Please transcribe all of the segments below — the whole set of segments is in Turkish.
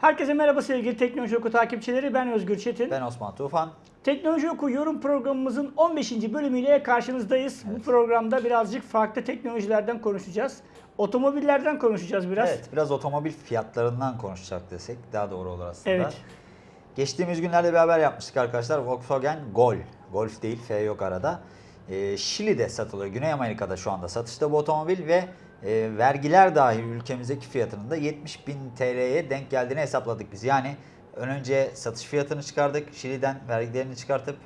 Herkese merhaba sevgili Teknoloji Oku takipçileri. Ben Özgür Çetin. Ben Osman Tufan. Teknoloji Oku yorum programımızın 15. bölümüyle karşınızdayız. Bu programda birazcık farklı teknolojilerden konuşacağız. Otomobillerden konuşacağız biraz. Evet, biraz otomobil fiyatlarından konuşacak desek daha doğru olur aslında. Evet. Geçtiğimiz günlerde bir haber yapmıştık arkadaşlar. Volkswagen Gol. Golf değil, F yok arada. Ee, Şili'de satılıyor. Güney Amerika'da şu anda satışta bu otomobil ve e, vergiler dahil ülkemizdeki fiyatının da 70 bin TL'ye denk geldiğini hesapladık biz. Yani ön önce satış fiyatını çıkardık. Şili'den vergilerini çıkartıp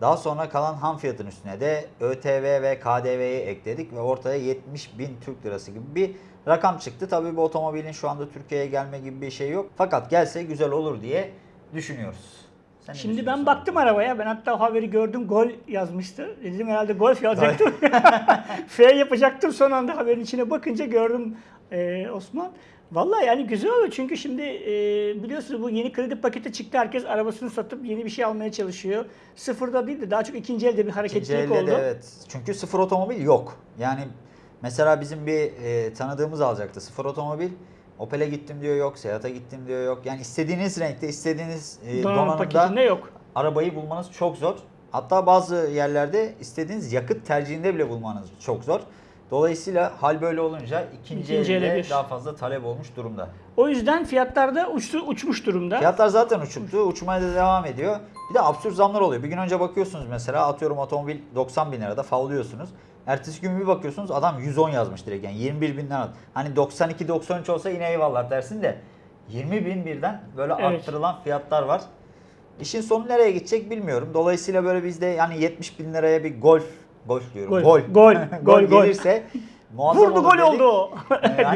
daha sonra kalan ham fiyatın üstüne de ÖTV ve KDV'yi ekledik ve ortaya 70 bin Türk lirası gibi bir rakam çıktı. Tabii bu otomobilin şu anda Türkiye'ye gelme gibi bir şey yok. Fakat gelse güzel olur diye düşünüyoruz. Sen ne Şimdi ben düşünüyorsun? baktım arabaya. Ben hatta o haberi gördüm. Gol yazmıştı. Dedim herhalde golf yazacaktım. F yapacaktım. Son anda haberin içine bakınca gördüm e, Osman. Vallahi yani güzel olur çünkü şimdi e, biliyorsunuz bu yeni kredi paketi çıktı. Herkes arabasını satıp yeni bir şey almaya çalışıyor. Sıfırda değil de daha çok ikinci elde bir İkinci hareketlilik elde oldu. de evet. Çünkü sıfır otomobil yok. Yani mesela bizim bir e, tanıdığımız alacaktı sıfır otomobil. Opel'e gittim diyor yok, Seat'a gittim diyor yok. Yani istediğiniz renkte, istediğiniz e, Donanım donanımda yok. arabayı bulmanız çok zor. Hatta bazı yerlerde istediğiniz yakıt tercihinde bile bulmanız çok zor. Dolayısıyla hal böyle olunca ikinci, İkinci elde bir. daha fazla talep olmuş durumda. O yüzden fiyatlar da uçtu, uçmuş durumda. Fiyatlar zaten uçuktu. Uçmaya da devam ediyor. Bir de absürt zamlar oluyor. Bir gün önce bakıyorsunuz mesela atıyorum otomobil 90 bin lirada favlıyorsunuz. Ertesi gün bir bakıyorsunuz adam 110 yazmış direkt yani 21 binden alt. Hani 92-93 olsa yine eyvallah dersin de 20 bin birden böyle Evet. arttırılan fiyatlar var. İşin sonu nereye gidecek bilmiyorum. Dolayısıyla böyle bizde yani 70 bin liraya bir golf, golf diyorum, Gol, gol, gol, gol, gol. gelirse muazzam Vurdu gol dedik. oldu o.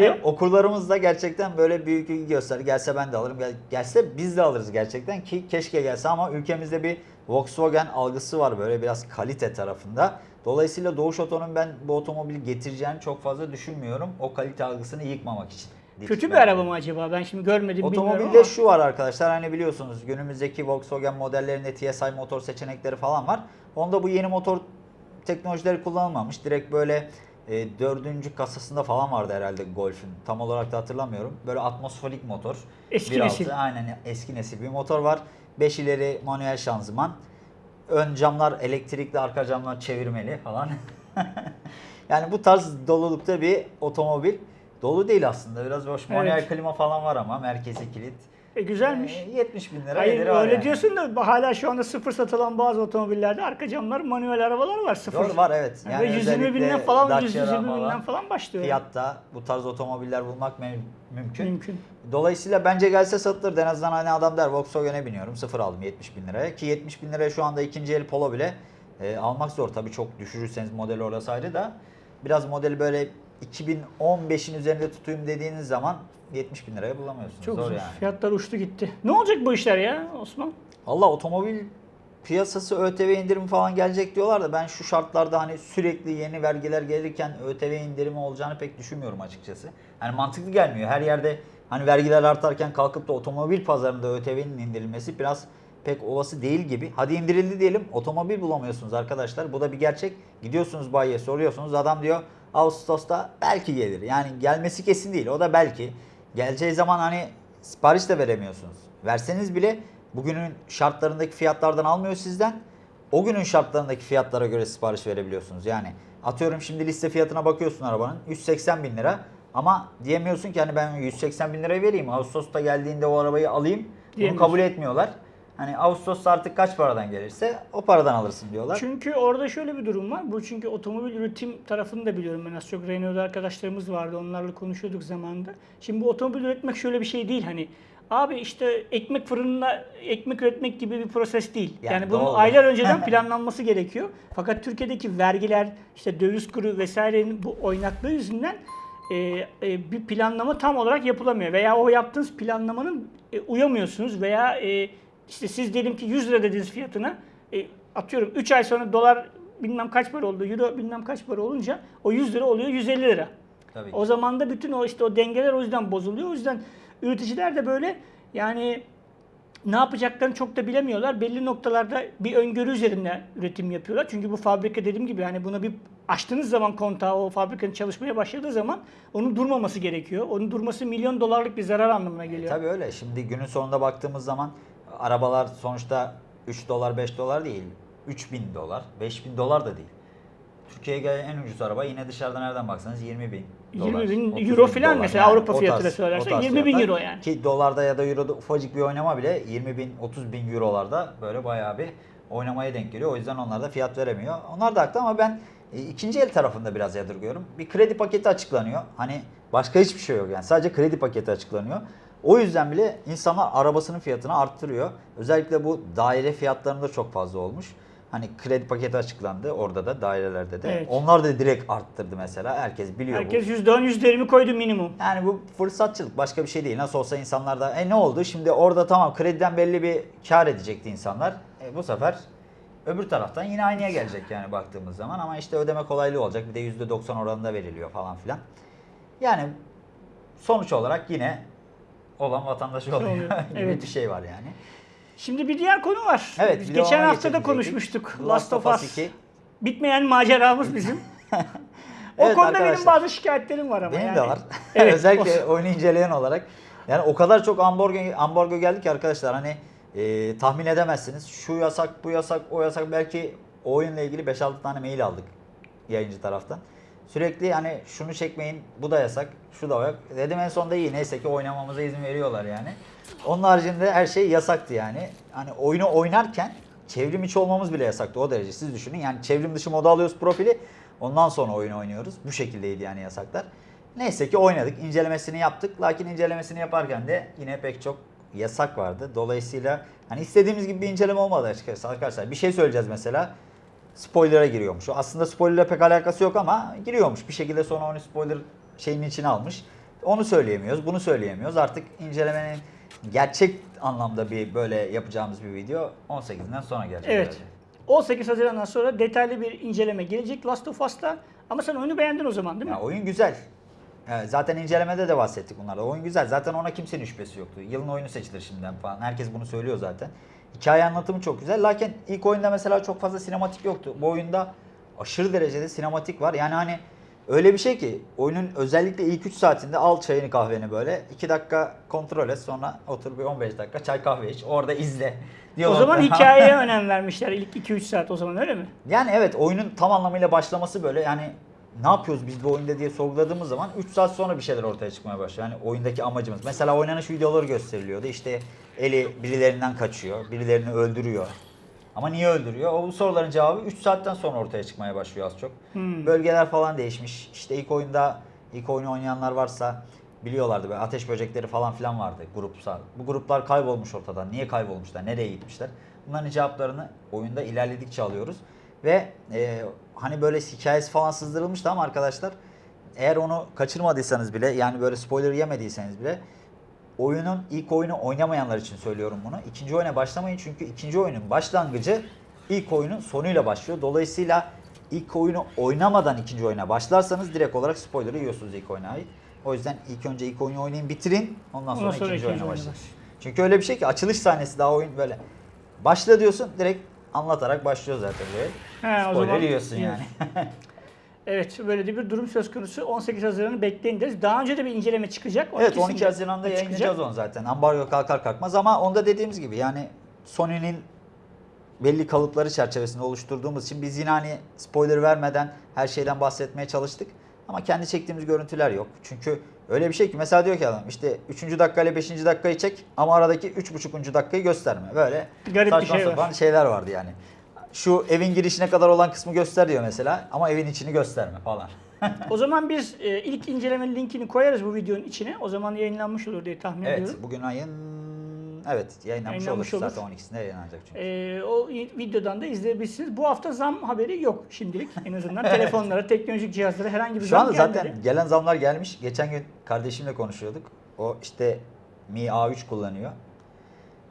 Ee, okurlarımız da gerçekten böyle büyük ilgi göster. Gelse ben de alırım. Gel, gelse biz de alırız gerçekten ki keşke gelse ama ülkemizde bir Volkswagen algısı var böyle biraz kalite tarafında. Dolayısıyla Doğuş Oto'nun ben bu otomobili getireceğini çok fazla düşünmüyorum. O kalite algısını yıkmamak için. Kötü bir araba mı acaba? Ben şimdi görmedim Otomobilde ama. şu var arkadaşlar hani biliyorsunuz günümüzdeki Volkswagen modellerinde TSI motor seçenekleri falan var. Onda bu yeni motor teknolojileri kullanılmamış. Direkt böyle e, dördüncü kasasında falan vardı herhalde Golf'ün. Tam olarak da hatırlamıyorum. Böyle atmosferik motor. Eski 1.6, nesil. Aynen eski nesil bir motor var. 5 ileri manuel şanzıman. Ön camlar elektrikli, arka camlar çevirmeli falan. yani bu tarz dolulukta bir otomobil. Dolu değil aslında. Biraz hoş. Manuel Evet. klima falan var ama merkezi kilit. E, güzelmiş. Ee, 70 bin lira Hayır öyle yani. diyorsun da hala şu anda sıfır satılan bazı otomobillerde arka camlar manuel arabalar var sıfır. Doğru var evet. Yani Ve 120 özellikle binden falan Dacia 120 binden falan başlıyor. Fiyatta bu tarz otomobiller bulmak mümkün. Mümkün. Dolayısıyla bence gelse satılır. En azından hani adam der Volkswagen'e biniyorum. Sıfır aldım 70 bin liraya. Ki 70 bin liraya şu anda ikinci el Polo bile e, almak zor. Tabii çok düşürürseniz modeli orası ayrı da. Biraz modeli böyle 2015'in üzerinde tutayım dediğiniz zaman 70 bin liraya bulamıyorsunuz. Çok zor, zor. yani. Fiyatlar uçtu gitti. Ne olacak bu işler ya Osman? Valla otomobil piyasası ÖTV indirimi falan gelecek diyorlar da ben şu şartlarda hani sürekli yeni vergiler gelirken ÖTV indirimi olacağını pek düşünmüyorum açıkçası. Yani mantıklı gelmiyor. Her yerde hani vergiler artarken kalkıp da otomobil pazarında ÖTV'nin indirilmesi biraz pek olası değil gibi. Hadi indirildi diyelim otomobil bulamıyorsunuz arkadaşlar. Bu da bir gerçek. Gidiyorsunuz bayiye soruyorsunuz adam diyor Ağustos'ta belki gelir. Yani gelmesi kesin değil o da belki. Geleceği zaman hani sipariş de veremiyorsunuz. Verseniz bile bugünün şartlarındaki fiyatlardan almıyor sizden. O günün şartlarındaki fiyatlara göre sipariş verebiliyorsunuz. Yani atıyorum şimdi liste fiyatına bakıyorsun arabanın 180 bin lira. Ama diyemiyorsun ki hani ben 180 bin liraya vereyim. Ağustos'ta geldiğinde o arabayı alayım. Bunu kabul etmiyorlar. Hani Ağustos'ta artık kaç paradan gelirse o paradan alırsın diyorlar. Çünkü orada şöyle bir durum var. Bu çünkü otomobil üretim tarafını da biliyorum ben az çok Renault'da arkadaşlarımız vardı. Onlarla konuşuyorduk zamanında. Şimdi bu otomobil üretmek şöyle bir şey değil hani. Abi işte ekmek fırınına ekmek üretmek gibi bir proses değil. Yani, Yani bunun doğru. aylar önceden planlanması gerekiyor. Fakat Türkiye'deki vergiler, işte döviz kuru vesairenin bu oynaklığı yüzünden e, e, bir planlama tam olarak yapılamıyor. Veya o yaptığınız planlamanın e, uyamıyorsunuz veya e, işte siz diyelim ki 100 lira dediğiniz fiyatına e, atıyorum 3 ay sonra dolar bilmem kaç para oldu, euro bilmem kaç para olunca o 100 lira oluyor 150 lira. Tabii. O zaman da bütün o işte o dengeler o yüzden bozuluyor. O yüzden üreticiler de böyle yani ne yapacaklarını çok da bilemiyorlar. Belli noktalarda bir öngörü üzerine üretim yapıyorlar. Çünkü bu fabrika dediğim gibi hani buna bir açtığınız zaman kontağı o fabrikanın çalışmaya başladığı zaman onun durmaması gerekiyor. Onun durması milyon dolarlık bir zarar anlamına geliyor. Tabii öyle. Şimdi günün sonunda baktığımız zaman arabalar sonuçta 3 dolar 5 dolar değil. 3000 dolar, 5000 dolar da değil. Türkiye'ye gelen en ucuz araba yine dışarıdan nereden baksanız 20 bin 20 bin 30 euro falan dolar. mesela Avrupa o fiyatıyla söylersen o tarz 20 bin euro yani. Ki dolarda ya da euroda ufacık bir oynama bile 20 bin 30 bin eurolarda böyle bayağı bir oynamaya denk geliyor. O yüzden onlar da fiyat veremiyor. Onlar da haklı ama ben e, ikinci el tarafında biraz yadırgıyorum. Bir kredi paketi açıklanıyor. Hani başka hiçbir şey yok yani. Sadece kredi paketi açıklanıyor. O yüzden bile insanlar arabasının fiyatını arttırıyor. Özellikle bu daire fiyatlarında çok fazla olmuş. Hani kredi paketi açıklandı orada da dairelerde de. Evet. Onlar da direkt arttırdı mesela. Herkes biliyor bu. Herkes %10 %20 koydu minimum. Yani bu fırsatçılık başka bir şey değil. Nasıl olsa insanlar da e ne oldu? Şimdi orada tamam krediden belli bir kar edecekti insanlar. E, bu sefer öbür taraftan yine aynıya gelecek yani baktığımız zaman ama işte ödeme kolaylığı olacak. Bir de %90 oranında veriliyor falan filan. Yani sonuç olarak yine olan vatandaşı oluyor Oluyor, evet. bir şey var yani. Şimdi bir diğer konu var. Evet, Biz geçen hafta da konuşmuştuk. Last of Us. 2. Bitmeyen maceramız bizim. o Evet konuda benim arkadaşlar. bazı şikayetlerim var ama Benim yani. de var. Evet, Özellikle oyunu inceleyen olarak. Yani o kadar çok ambargo, ambargo geldi ki arkadaşlar hani e, tahmin edemezsiniz. Şu yasak, bu yasak, o yasak. Belki o oyunla ilgili 5-6 tane mail aldık yayıncı taraftan. Sürekli hani şunu çekmeyin, bu da yasak, şu da yok. Dedim en sonunda iyi neyse ki oynamamıza izin veriyorlar yani. Onun haricinde her şey yasaktı yani. Hani oyunu oynarken çevrim içi olmamız bile yasaktı o derece. Siz düşünün yani çevrim dışı moda alıyoruz profili. Ondan sonra oyunu oynuyoruz. Bu şekildeydi yani yasaklar. Neyse ki oynadık, incelemesini yaptık. Lakin incelemesini yaparken de yine pek çok yasak vardı. Dolayısıyla hani istediğimiz gibi bir inceleme olmadı açıkçası arkadaşlar. Bir şey söyleyeceğiz mesela. Spoiler'a giriyormuş. Aslında spoiler'la pek alakası yok ama giriyormuş. Bir şekilde sonra onu spoiler şeyin içine almış. Onu söyleyemiyoruz, bunu söyleyemiyoruz. Artık incelemenin gerçek anlamda bir böyle yapacağımız bir video 18'inden sonra gelecek. Evet. herhalde. 18 Haziran'dan sonra detaylı bir inceleme gelecek Last of Us'ta. Ama sen oyunu beğendin o zaman değil mi? Ya oyun güzel. Yani zaten incelemede de bahsettik bunlarda. Oyun güzel. Zaten ona kimsenin şüphesi yoktu. Yılın oyunu seçilir şimdiden falan. Herkes bunu söylüyor zaten. Hikaye anlatımı çok güzel. Lakin ilk oyunda mesela çok fazla sinematik yoktu. Bu oyunda aşırı derecede sinematik var. Yani hani öyle bir şey ki oyunun özellikle ilk 3 saatinde al çayını kahveni böyle 2 dakika kontrol et sonra otur bir 15 dakika çay kahve iç orada izle o diyorlar. zaman hikayeye önem vermişler ilk 2-3 saat o zaman öyle mi? Yani evet oyunun tam anlamıyla başlaması böyle yani ne yapıyoruz biz bu oyunda diye sorguladığımız zaman 3 saat sonra bir şeyler ortaya çıkmaya başlıyor. Yani oyundaki amacımız. Mesela oynanış videoları gösteriliyordu. İşte Eli birilerinden kaçıyor, birilerini öldürüyor. Ama niye öldürüyor? O soruların cevabı 3 saatten sonra ortaya çıkmaya başlıyor az çok. Hmm. Bölgeler falan değişmiş. İşte ilk oyunda ilk oyunu oynayanlar varsa biliyorlardı böyle ateş böcekleri falan filan vardı grupsal. Bu gruplar kaybolmuş ortadan. Niye kaybolmuşlar? Nereye gitmişler? Bunların cevaplarını oyunda ilerledikçe alıyoruz. Ve e, hani böyle hikayesi falan sızdırılmıştı ama arkadaşlar eğer onu kaçırmadıysanız bile yani böyle spoiler yemediyseniz bile oyunun ilk oyunu oynamayanlar için söylüyorum bunu. İkinci oyuna başlamayın çünkü ikinci oyunun başlangıcı ilk oyunun sonuyla başlıyor. Dolayısıyla ilk oyunu oynamadan ikinci oyuna başlarsanız direkt olarak spoiler yiyorsunuz ilk oyuna ait. O yüzden ilk önce ilk oyunu oynayın bitirin ondan sonra, Ondan sonra ikinci, ikinci oyuna başlayın. Çünkü öyle bir şey ki açılış sahnesi daha oyun böyle başla diyorsun direkt anlatarak başlıyor zaten böyle. He, o Spoiler zaman yiyorsun yani. Evet böyle de bir durum söz konusu. 18 Haziran'ı bekleyin deriz. Daha önce de bir inceleme çıkacak. O Evet ikisinde 12 Haziran'da yayınlayacağız onu zaten. Ambargo kalkar kalkmaz ama onda dediğimiz gibi yani Sony'nin belli kalıpları çerçevesinde oluşturduğumuz için biz yine hani spoiler vermeden her şeyden bahsetmeye çalıştık. Ama kendi çektiğimiz görüntüler yok. Çünkü öyle bir şey ki mesela diyor ki adam işte 3. dakika ile 5. dakikayı çek ama aradaki 3,5. dakikayı gösterme. Böyle Garip bir saçma şey var. sapan şeyler vardı yani. Şu evin girişine kadar olan kısmı göster diyor mesela ama evin içini gösterme falan. O zaman biz e, ilk incelemenin linkini koyarız bu videonun içine. O zaman yayınlanmış olur diye tahmin Evet ediyorum. bugün ayın evet yayınlanmış, Yayınlanmış olur. olur. Zaten 12'sinde yayınlanacak çünkü. E, o videodan da izleyebilirsiniz. Bu hafta zam haberi yok şimdilik. En azından telefonlara, teknolojik cihazlara herhangi bir Şu zam anda gelmedi. zaten gelen zamlar gelmiş. Geçen gün kardeşimle konuşuyorduk. O işte Mi A3 kullanıyor.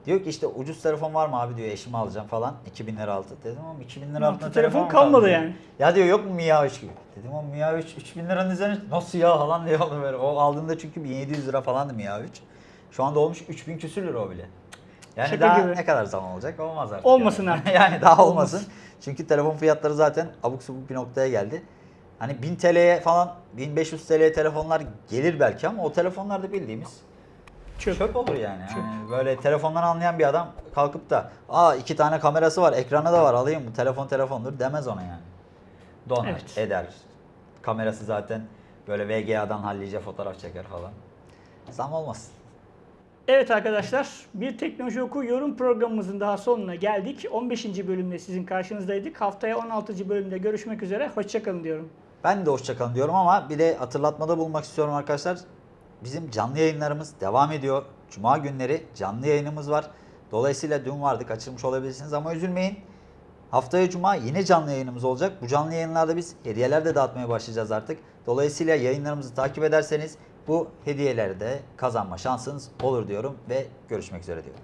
Diyor ki işte ucuz telefon var mı abi diyor eşimi alacağım falan. 2000 lira altı. Dedim ama 2000 lira Altı altında telefon mu kalmadı kaldı?" yani. Ya diyor yok mu Mi A3 gibi. Dedim o Mi A3 3000 liranın üzerine nasıl ya falan diyor. O aldığında çünkü 1700 lira falandı Mi A3. Şu anda olmuş 3000 küsür lira o bile. Yani Şaka daha gibi. ne kadar zaman olacak? Olmaz artık. Olmasın yani. artık. yani daha olmasın. Olmasın. Çünkü telefon fiyatları zaten abuk subuk bir noktaya geldi. Hani 1000 TL'ye falan 1500 TL'ye telefonlar gelir belki ama o telefonlar da bildiğimiz Çöp. çöp olur yani. Çöp. Yani böyle telefondan anlayan bir adam kalkıp da aa iki tane kamerası var, ekranı da var alayım bu telefon telefondur demez ona yani. Donar, Evet. eder. Kamerası zaten böyle VGA'dan hallice fotoğraf çeker falan. Zam olmasın. Evet arkadaşlar, bir Teknoloji Oku yorum programımızın daha sonuna geldik. 15. bölümde sizin karşınızdaydık. Haftaya 16. bölümde görüşmek üzere. Hoşçakalın diyorum. Ben de hoşçakalın diyorum ama bir de hatırlatmada bulmak istiyorum arkadaşlar. Bizim canlı yayınlarımız devam ediyor. Cuma günleri canlı yayınımız var. Dolayısıyla dün vardı kaçırmış olabilirsiniz ama üzülmeyin. Haftaya Cuma yine canlı yayınımız olacak. Bu canlı yayınlarda biz hediyeler de dağıtmaya başlayacağız artık. Dolayısıyla yayınlarımızı takip ederseniz bu hediyeleri de kazanma şansınız olur diyorum ve görüşmek üzere diyorum.